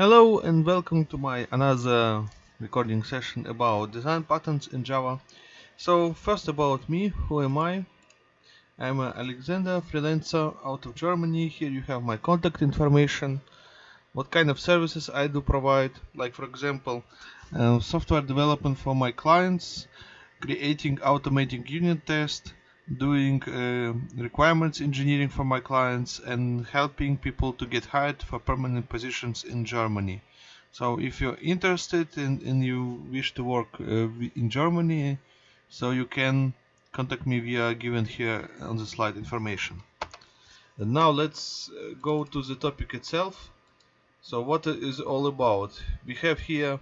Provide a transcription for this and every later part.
Hello and welcome to my another recording session about design patterns in Java. So first about me, who am I? I'm Alexander, freelancer out of Germany. Here you have my contact information, what kind of services I do provide, like for example, uh, software development for my clients, creating automating unit tests, doing uh, requirements engineering for my clients and helping people to get hired for permanent positions in Germany. So if you're interested and, and you wish to work uh, in Germany, so you can contact me via given here on the slide information. And now let's uh, go to the topic itself. So what is all about? We have here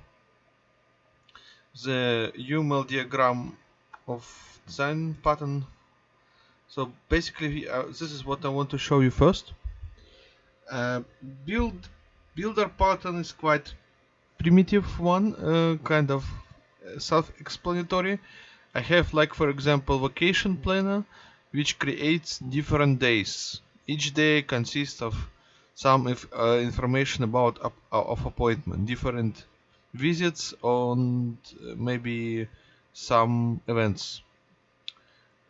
the UML diagram of design pattern so basically uh, this is what I want to show you first. Uh, build builder pattern is quite primitive one uh, kind of uh, self-explanatory. I have like for example vacation planner which creates different days. Each day consists of some if, uh, information about uh, of appointment different visits and maybe some events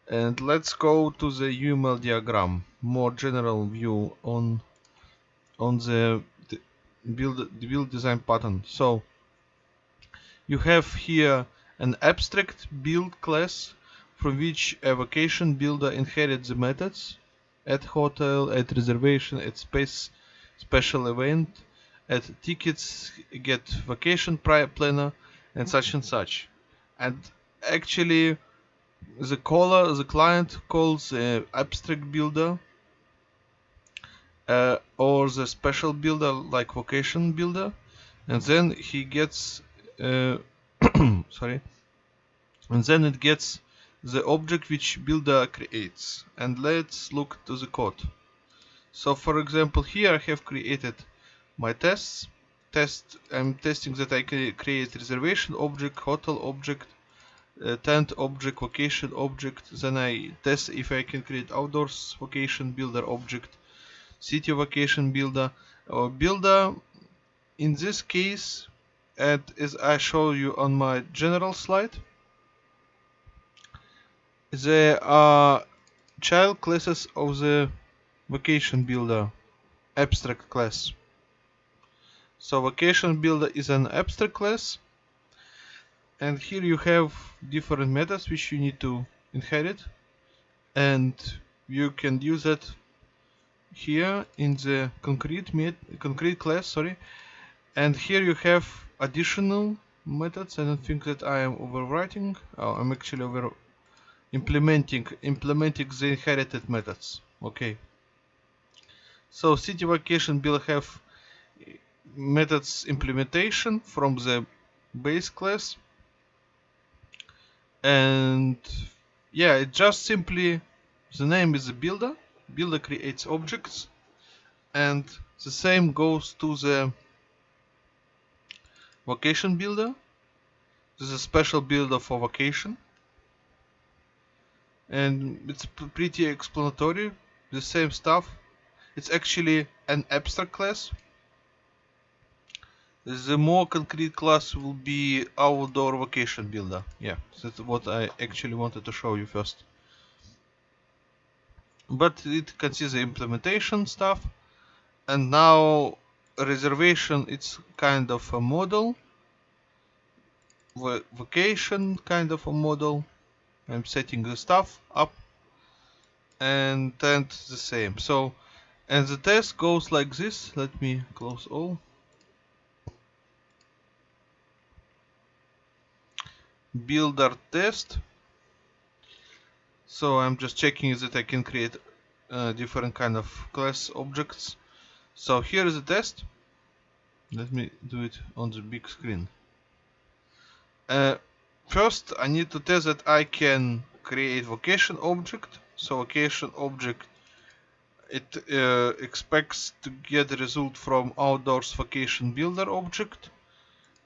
and let's go to the UML diagram. More general view on on the, the build the build design pattern. So you have here an abstract build class from which a vacation builder inherits the methods at hotel at reservation at space special event at tickets get vacation planner and such and such. And actually the caller, the client calls the abstract builder uh, or the special builder like vacation builder and then he gets uh, sorry and then it gets the object which builder creates and let's look to the code. So for example here I have created my tests test I'm testing that I can create reservation object hotel object uh, tent object vacation object then I test if I can create outdoors vacation builder object city vacation builder. Or builder in this case and as I show you on my general slide there are child classes of the vacation builder abstract class. So vacation builder is an abstract class and here you have different methods which you need to inherit. And you can use it here in the concrete met concrete class sorry. And here you have additional methods. I don't think that I am overwriting. Oh, I'm actually over implementing implementing the inherited methods. Okay. So city vacation will have methods implementation from the base class and yeah it just simply the name is a builder. Builder creates objects. And the same goes to the vacation builder. This is a special builder for vacation. And it's pretty explanatory. The same stuff. It's actually an abstract class the more concrete class will be outdoor vacation builder. Yeah, that's what I actually wanted to show you first. But it consists of implementation stuff. And now reservation, it's kind of a model. Vacation, kind of a model. I'm setting the stuff up. And then the same. So, and the test goes like this. Let me close all. Builder test. So I'm just checking that I can create uh, different kind of class objects. So here is the test. Let me do it on the big screen. Uh, first I need to test that I can create vacation object. So vacation object it uh, expects to get result from outdoors vacation builder object.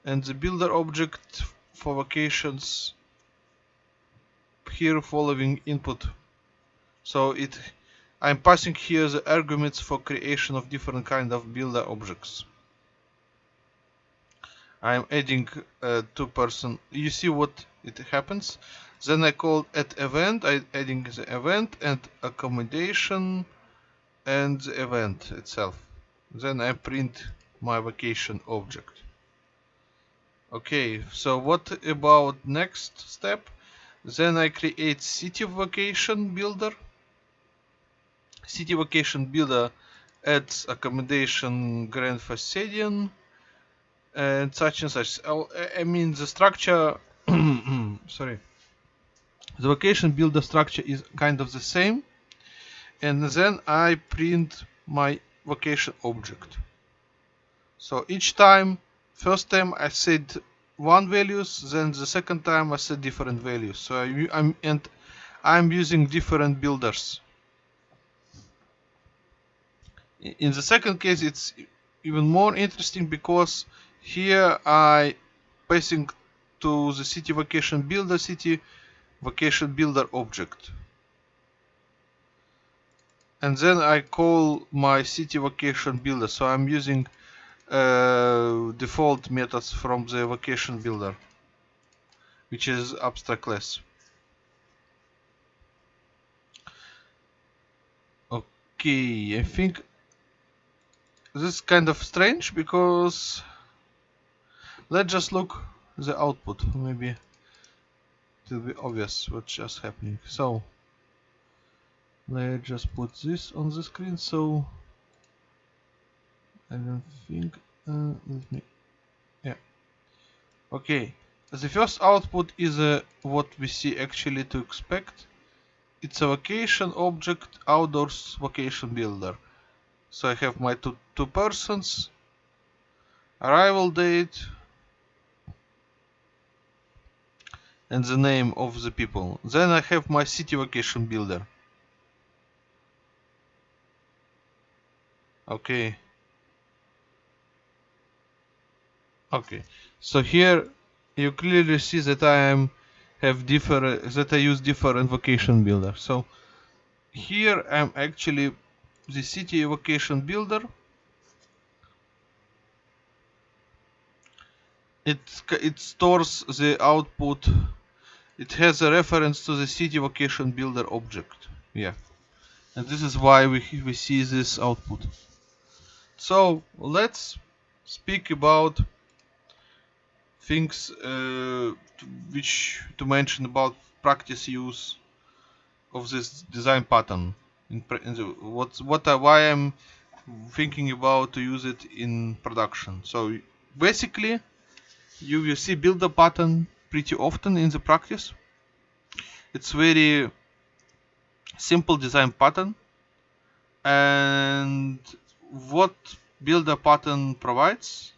And the builder object for vacations here following input. So it I'm passing here the arguments for creation of different kind of builder objects. I'm adding a two person you see what it happens? Then I call at event I adding the event and accommodation and the event itself. Then I print my vacation object okay so what about next step? Then I create city vacation builder. City vacation builder adds accommodation Grand Facadian and such and such. I mean the structure sorry. The vacation builder structure is kind of the same and then I print my vacation object. So each time first time I said one values then the second time I said different values. So I, I'm and I'm using different builders. In the second case it's even more interesting because here I passing to the city vacation builder city vacation builder object. And then I call my city vacation builder. So I'm using uh, default methods from the vacation builder which is abstract class okay I think this is kind of strange because let's just look the output maybe it will be obvious what's just happening. So let's just put this on the screen. So I don't think uh, let me yeah. Okay the first output is uh, what we see actually to expect. It's a vacation object outdoors vacation builder. So I have my two, two persons. Arrival date. And the name of the people. Then I have my city vacation builder. Okay okay. So here you clearly see that I am have different that I use different vacation builder. So here I'm actually the city vacation builder. It it stores the output it has a reference to the city vacation builder object. Yeah. And this is why we, we see this output. So let's speak about things uh, to, which to mention about practice use of this design pattern in, in the, what what I, why I'm thinking about to use it in production. So basically you will see builder pattern pretty often in the practice. It's very simple design pattern. And what builder pattern provides,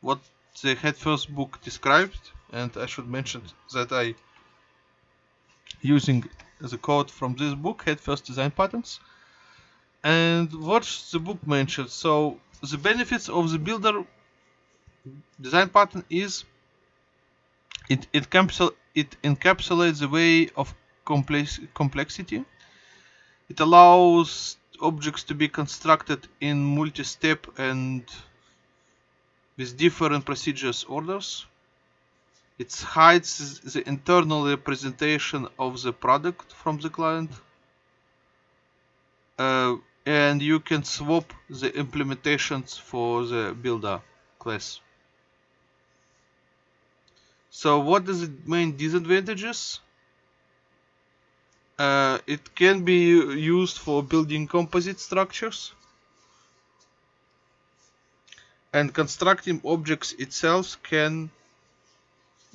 what the Head First book described, and I should mention that I using the code from this book, Head First design patterns, and what the book mentions. So the benefits of the builder design pattern is it it, encapsul it encapsulates the way of complex complexity. It allows objects to be constructed in multi-step and with different procedures orders. It hides the internal representation of the product from the client. Uh, and you can swap the implementations for the builder class. So what is the main disadvantages? Uh, it can be used for building composite structures and constructing objects itself can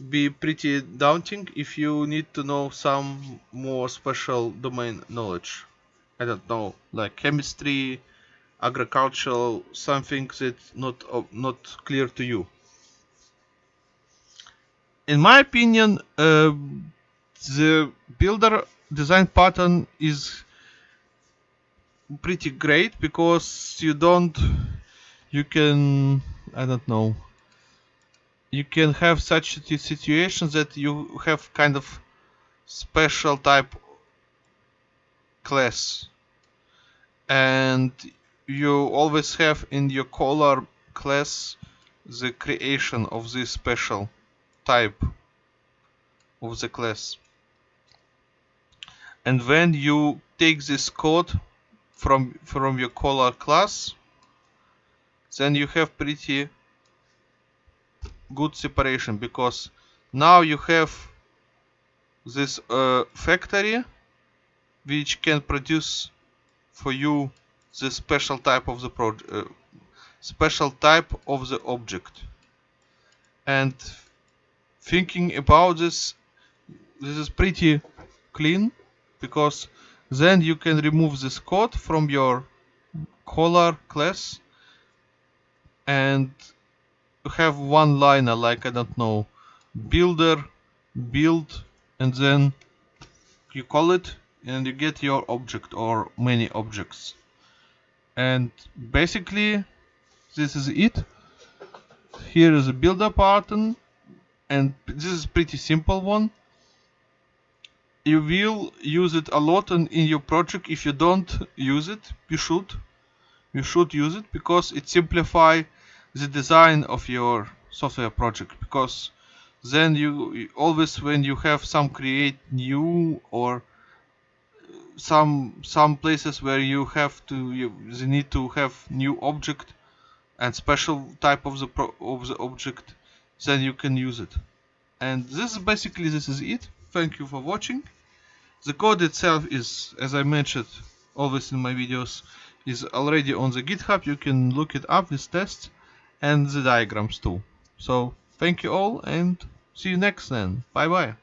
be pretty daunting if you need to know some more special domain knowledge. I don't know, like chemistry, agricultural, something that's not uh, not clear to you. In my opinion, uh, the builder design pattern is pretty great because you don't you can I don't know you can have such situations that you have kind of special type class. And you always have in your caller class the creation of this special type of the class. And when you take this code from from your caller class then you have pretty good separation because now you have this uh, factory which can produce for you the special type of the uh, special type of the object. And thinking about this this is pretty clean because then you can remove this code from your caller class and have one liner like I don't know builder build and then you call it and you get your object or many objects. And basically this is it. Here is a builder pattern and this is pretty simple one. You will use it a lot in, in your project. If you don't use it you should you should use it because it simplify the design of your software project? Because then you always when you have some create new or some some places where you have to you, need to have new object and special type of the pro, of the object then you can use it. And this is basically this is it. Thank you for watching. The code itself is as I mentioned always in my videos is already on the github. You can look it up with tests and the diagrams too. So thank you all and see you next then. Bye bye